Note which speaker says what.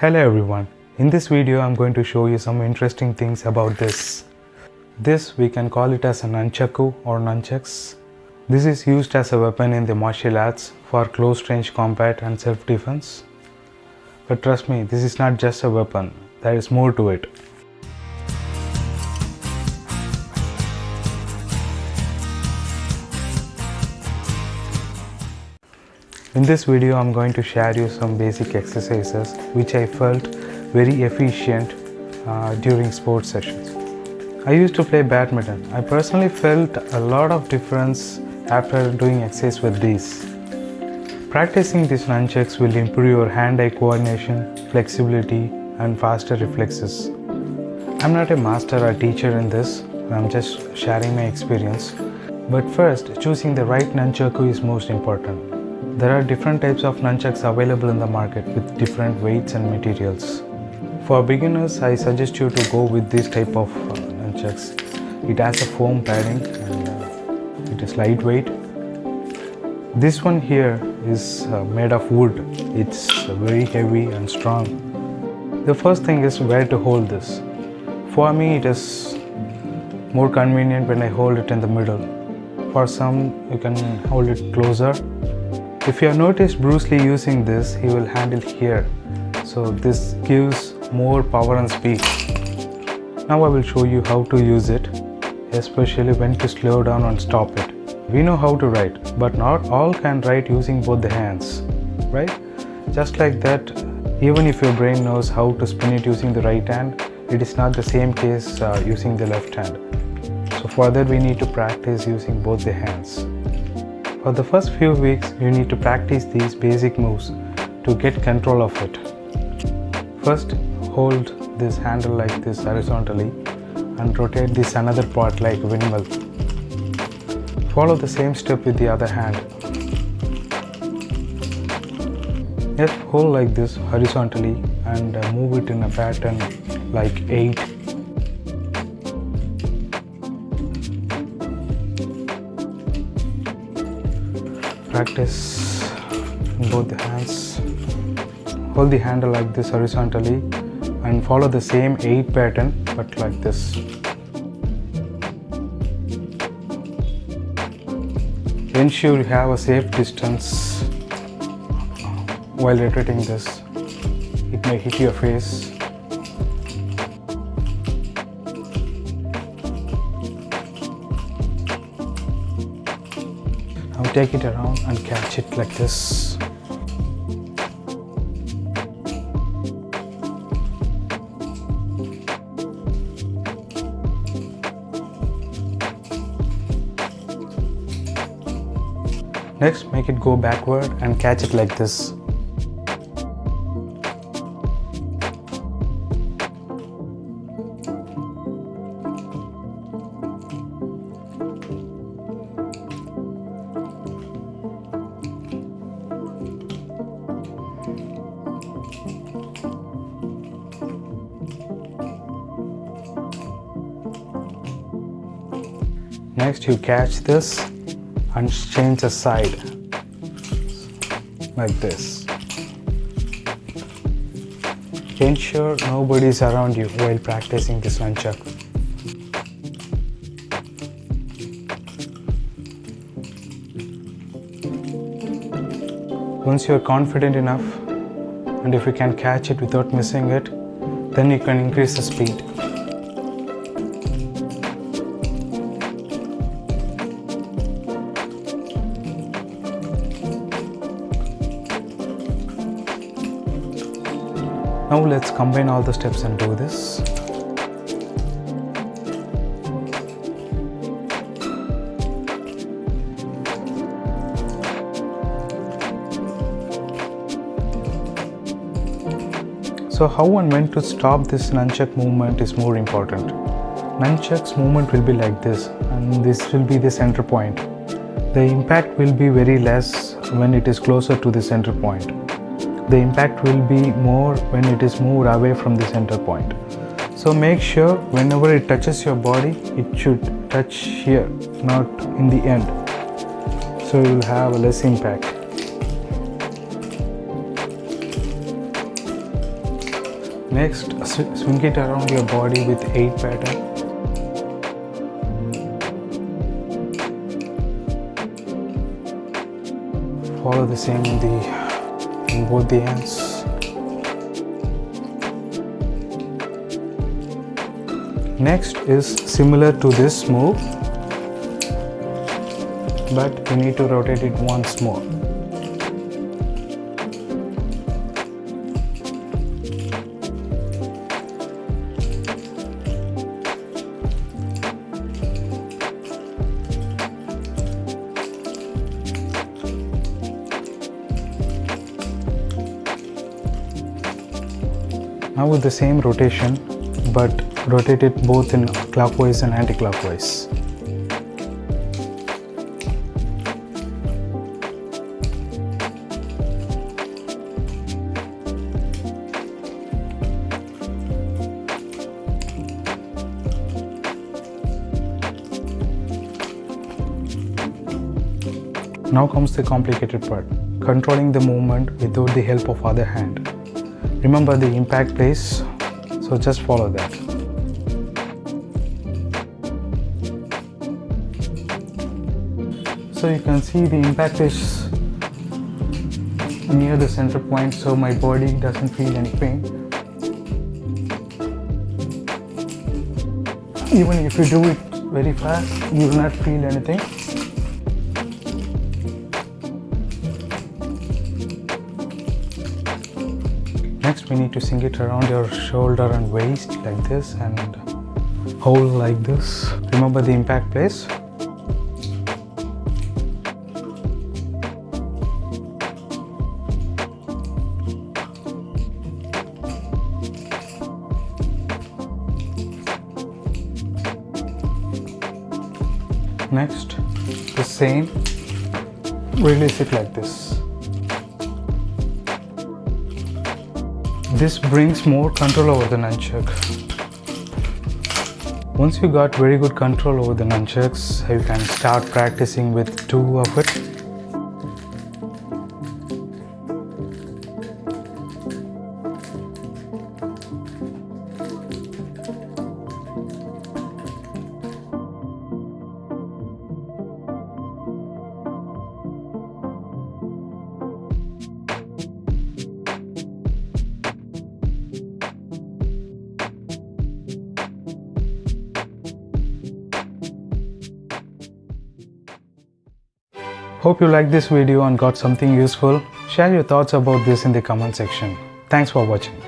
Speaker 1: Hello everyone. In this video I'm going to show you some interesting things about this. This we can call it as a nunchaku or nunchucks. This is used as a weapon in the martial arts for close range combat and self defense. But trust me, this is not just a weapon. There is more to it. This video I'm going to share you some basic exercises which I felt very efficient uh, during sports sessions. I used to play badminton. I personally felt a lot of difference after doing exercise with these. Practicing these nunchucks will improve your hand-eye coordination, flexibility and faster reflexes. I'm not a master or teacher in this, I'm just sharing my experience. But first, choosing the right nunchaku is most important. There are different types of nunchucks available in the market with different weights and materials. For beginners, I suggest you to go with this type of uh, nunchucks. It has a foam padding and uh, it is lightweight. This one here is uh, made of wood. It's very heavy and strong. The first thing is where to hold this. For me, it is more convenient when I hold it in the middle. For some, you can hold it closer if you have noticed Bruce Lee using this, he will handle here. So this gives more power and speed. Now I will show you how to use it, especially when to slow down and stop it. We know how to write, but not all can write using both the hands, right? Just like that, even if your brain knows how to spin it using the right hand, it is not the same case uh, using the left hand. So for that we need to practice using both the hands. For the first few weeks, you need to practice these basic moves to get control of it. First, hold this handle like this horizontally and rotate this another part like windmill. Follow the same step with the other hand. Just hold like this horizontally and move it in a pattern like 8 practice both the hands hold the handle like this horizontally and follow the same 8 pattern but like this. Ensure you have a safe distance while rotating this. It may hit your face Take it around and catch it like this. Next, make it go backward and catch it like this. Next you catch this and change the side like this. Ensure nobody is around you while practicing this nunchuck. Once you are confident enough and if you can catch it without missing it, then you can increase the speed. Now let's combine all the steps and do this. So how and when to stop this nunchuck movement is more important. Nunchuck's movement will be like this and this will be the center point. The impact will be very less when it is closer to the center point the impact will be more when it is moved away from the center point. So make sure whenever it touches your body, it should touch here, not in the end. So you will have less impact. Next, sw- swing it around your body with 8 pattern. Follow the same in the in both the hands. Next is similar to this move, but you need to rotate it once more. Now with the same rotation, but rotate it both in clockwise and anti-clockwise. Now comes the complicated part, controlling the movement without the help of other hand. Remember the impact place, so just follow that. So you can see the impact is near the center point so my body doesn't feel any pain. Even if you do it very fast, you will not feel anything. We need to sink it around your shoulder and waist like this and hold like this. Remember the impact place. Next, the same, release it like this. This brings more control over the nunchuck. Once you got very good control over the nunchucks, you can start practicing with two of it. Hope you liked this video and got something useful. Share your thoughts about this in the comment section. Thanks for watching.